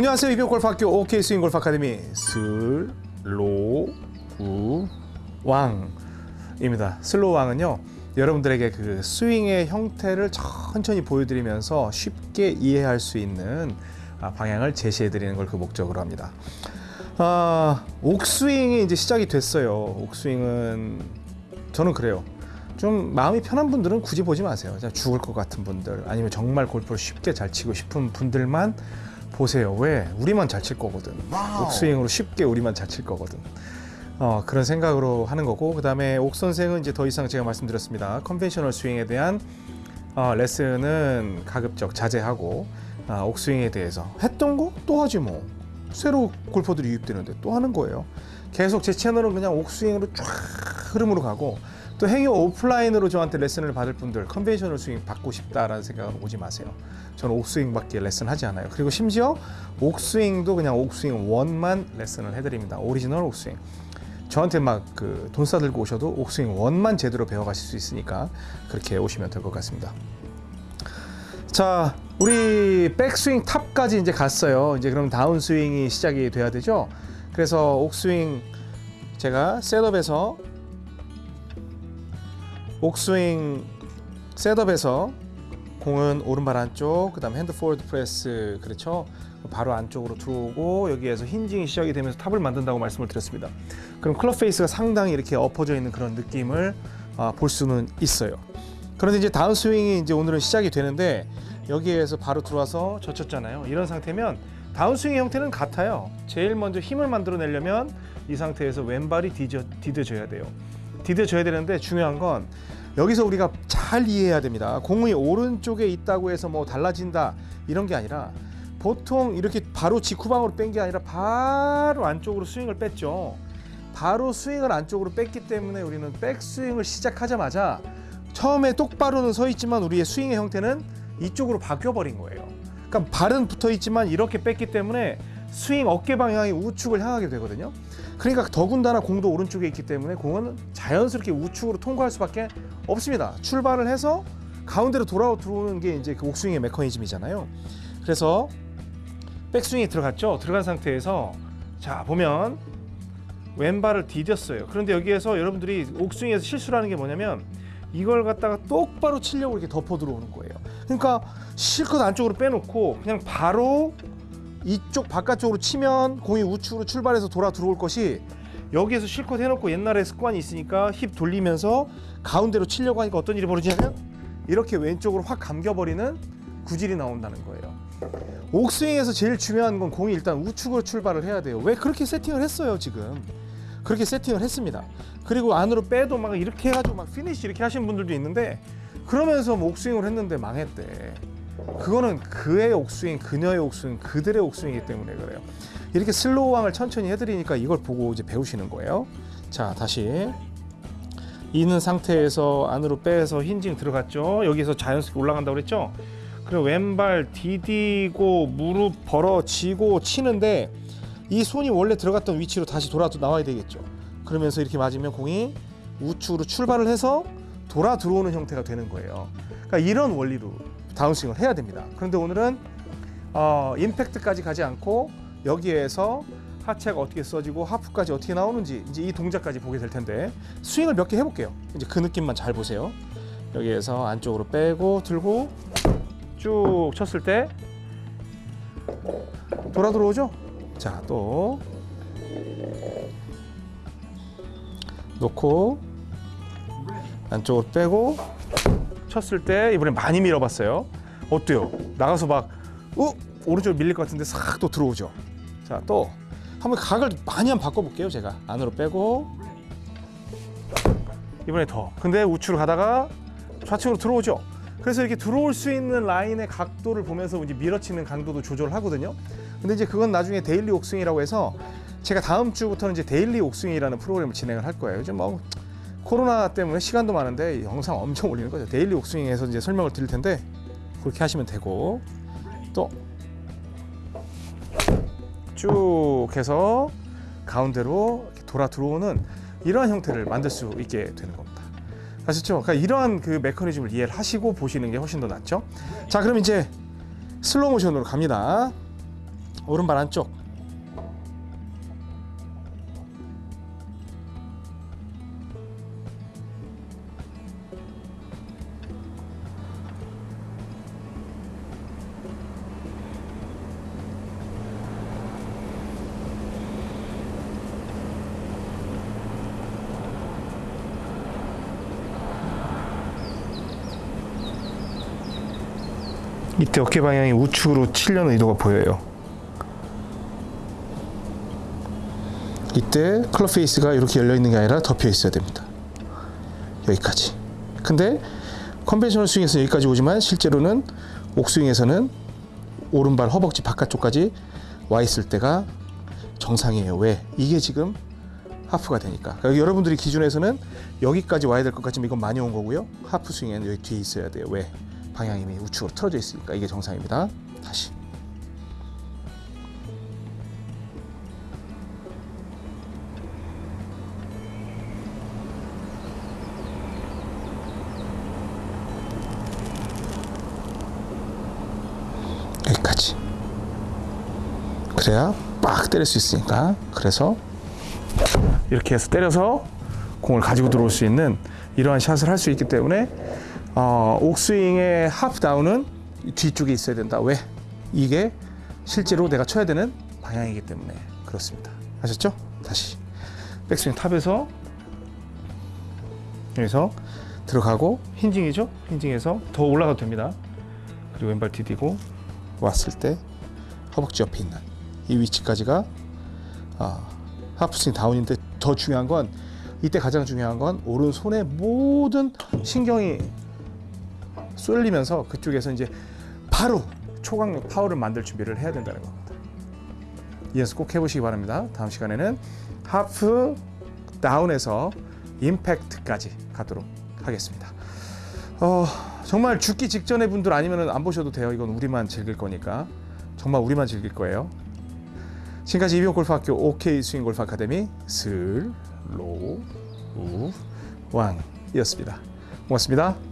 안녕하세요 이병골프학교 OK 스윙 골프 아카데미 슬로우왕입니다. 슬로우왕은요 여러분들에게 그 스윙의 형태를 천천히 보여드리면서 쉽게 이해할 수 있는 아, 방향을 제시해드리는 걸 그 목적으로 합니다. 아, 옥스윙이 이제 시작이 됐어요. 옥스윙은 저는 그래요. 좀 마음이 편한 분들은 굳이 보지 마세요. 죽을 것 같은 분들 아니면 정말 골프를 쉽게 잘 치고 싶은 분들만 보세요. 왜? 우리만 잘 칠 거거든. 옥스윙으로 쉽게 우리만 잘 칠 거거든. 어, 그런 생각으로 하는 거고 그 다음에 옥 선생은 이제 더 이상 제가 말씀드렸습니다. conventional 스윙에 대한 어, 레슨은 가급적 자제하고 아, 옥스윙에 대해서 했던 거 또 하지 뭐 새로 골퍼들이 유입되는데 또 하는 거예요. 계속 제 채널은 그냥 옥스윙으로 쫙 흐름으로 가고 또 행여 오프라인으로 저한테 레슨을 받을 분들 conventional 스윙 받고 싶다라는 생각은 오지 마세요. 저는 옥스윙밖에 레슨 하지 않아요. 그리고 심지어 옥스윙도 그냥 옥스윙 one만 레슨을 해드립니다. 오리지널 옥스윙. 저한테 막 그 돈 싸들고 오셔도 옥스윙 one만 제대로 배워가실 수 있으니까 그렇게 오시면 될 것 같습니다. 자, 우리 백스윙 탑까지 이제 갔어요. 이제 그럼 다운스윙이 시작이 돼야 되죠. 그래서 옥스윙 제가 setup에서 옥스윙 setup에서 공은 오른발 안쪽, 그 다음 hand forward press 그렇죠. 바로 안쪽으로 들어오고 여기에서 hinging이 시작이 되면서 탑을 만든다고 말씀을 드렸습니다. 그럼 club face가 상당히 이렇게 엎어져 있는 그런 느낌을 아, 볼 수는 있어요. 그런데 이제 다운 스윙이 이제 오늘은 시작이 되는데 여기에서 바로 들어와서 젖혔잖아요. 이런 상태면 다운 스윙의 형태는 같아요. 제일 먼저 힘을 만들어 내려면 이 상태에서 왼발이 디뎌, 디뎌져야 돼요. 디뎌져야 되는데 중요한 건 여기서 우리가 잘 이해해야 됩니다. 공이 오른쪽에 있다고 해서 뭐 달라진다 이런 게 아니라 보통 이렇게 바로 직후방으로 뺀 게 아니라 바로 안쪽으로 스윙을 뺐죠. 바로 스윙을 안쪽으로 뺐기 때문에 우리는 백스윙을 시작하자마자 처음에 똑바로는 서 있지만 우리의 스윙의 형태는 이쪽으로 바뀌어 버린 거예요. 그러니까 발은 붙어 있지만 이렇게 뺐기 때문에 스윙 어깨 방향이 우측을 향하게 되거든요. 그러니까 더군다나 공도 오른쪽에 있기 때문에 공은 자연스럽게 우측으로 통과할 수밖에 없습니다. 출발을 해서 가운데로 돌아 들어오는 게 이제 그 옥스윙의 메커니즘이잖아요. 그래서 백스윙이 들어갔죠. 들어간 상태에서 자 보면 왼발을 디뎠어요. 그런데 여기에서 여러분들이 옥스윙에서 실수를 하는 게 뭐냐면 이걸 갖다가 똑바로 치려고 이렇게 덮어 들어오는 거예요. 그러니까 실컷 안쪽으로 빼놓고 그냥 바로 이쪽 바깥쪽으로 치면 공이 우측으로 출발해서 돌아 들어올 것이 여기에서 실컷 해놓고 옛날에 습관이 있으니까 힙 돌리면서 가운데로 치려고 하니까 어떤 일이 벌어지냐면 이렇게 왼쪽으로 확 감겨버리는 구질이 나온다는 거예요. 옥스윙에서 제일 중요한 건 공이 일단 우측으로 출발을 해야 돼요. 왜 그렇게 세팅을 했어요 지금? 그렇게 세팅을 했습니다. 그리고 안으로 빼도 막 이렇게 해가지고 막 피니시 이렇게 하시는 분들도 있는데 그러면서 뭐 옥스윙을 했는데 망했대. 그거는 그의 옥스윙, 그녀의 옥스윙, 그들의 옥스윙이기 때문에 그래요. 이렇게 슬로우 왕을 천천히 해드리니까 이걸 보고 이제 배우시는 거예요. 자, 다시 있는 상태에서 안으로 빼서 hinging 들어갔죠. 여기서 자연스럽게 올라간다고 그랬죠. 그리고 왼발 디디고 무릎 벌어지고 치는데 이 손이 원래 들어갔던 위치로 다시 돌아 나와야 되겠죠. 그러면서 이렇게 맞으면 공이 우측으로 출발을 해서 돌아 들어오는 형태가 되는 거예요. 그러니까 이런 원리로 다운스윙을 해야 됩니다. 그런데 오늘은 어, 임팩트까지 가지 않고 여기에서 하체가 어떻게 써지고 하프까지 어떻게 나오는지 이제 이 동작까지 보게 될 텐데 스윙을 몇 개 해볼게요. 이제 그 느낌만 잘 보세요. 여기에서 안쪽으로 빼고 들고 쭉 쳤을 때 돌아 들어오죠? 자, 또 놓고 안쪽으로 빼고 쳤을 때 이번에 많이 밀어봤어요. 어때요? 나가서 막 어? 오른쪽 밀릴 것 같은데 싹 또 들어오죠. 자, 또 한번 각을 많이 한번 바꿔볼게요. 제가 안으로 빼고 이번에 더. 근데 우측으로 가다가 좌측으로 들어오죠. 그래서 이렇게 들어올 수 있는 라인의 각도를 보면서 이제 밀어치는 강도도 조절을 하거든요. 근데 이제 그건 나중에 daily 옥스윙이라고 해서 제가 다음 주부터는 이제 daily 옥스윙이라는 프로그램을 진행을 할 거예요. 요즘 뭐 코로나 때문에 시간도 많은데 영상 엄청 올리는 거죠. daily 옥스윙에서 이제 설명을 드릴 텐데 그렇게 하시면 되고 또 쭉 해서 가운데로 돌아 들어오는 이러한 형태를 만들 수 있게 되는 겁니다. 아시죠? 그러니까 이러한 그 메커니즘을 이해를 하시고 보시는 게 훨씬 더 낫죠. 자, 그럼 이제 슬로우 모션으로 갑니다. 오른발 안쪽 이때 어깨 방향이 우측으로 치려는 의도가 보여요. 이때 club face가 이렇게 열려 있는 게 아니라 덮여 있어야 됩니다. 여기까지. 근데 conventional 스윙에서 여기까지 오지만 실제로는 옥스윙에서는 오른발 허벅지 바깥쪽까지 와 있을 때가 정상이에요. 왜? 이게 지금 하프가 되니까. 그러니까 여러분들이 기준에서는 여기까지 와야 될 것 같지만 이건 많이 온 거고요. 하프 스윙에는 여기 뒤에 있어야 돼요. 왜? 방향이 우측으로 틀어져 있으니까 이게 정상입니다. 다시. 여기까지. 그래야 빡 때릴 수 있으니까. 그래서 이렇게 해서 때려서 공을 가지고 들어올 수 있는 이러한 샷을 할 수 있기 때문에 어, 옥스윙의 하프 다운은 뒤쪽에 있어야 된다. 왜? 이게 실제로 내가 쳐야 되는 방향이기 때문에 그렇습니다. 아셨죠? 다시 백스윙 탑에서 여기서 들어가고 힌징이죠? 힌징에서 더 올라가도 됩니다. 그리고 왼발 디디고 왔을 때 허벅지 옆에 있는 이 위치까지가 아, 하프스윙 다운인데 더 중요한 건 이때 가장 중요한 건 오른손의 모든 신경이 쏠리면서 그쪽에서 이제 바로 초강력 파워를 만들 준비를 해야 된다는 겁니다. 이 연습 꼭 해보시기 바랍니다. 다음 시간에는 하프 다운에서 임팩트까지 가도록 하겠습니다. 어, 정말 죽기 직전의 분들 아니면 안 보셔도 돼요. 이건 우리만 즐길 거니까. 정말 우리만 즐길 거예요. 지금까지 이병옥 골프학교 옥스윙 골프 아카데미 슬로우 왕이었습니다. 고맙습니다.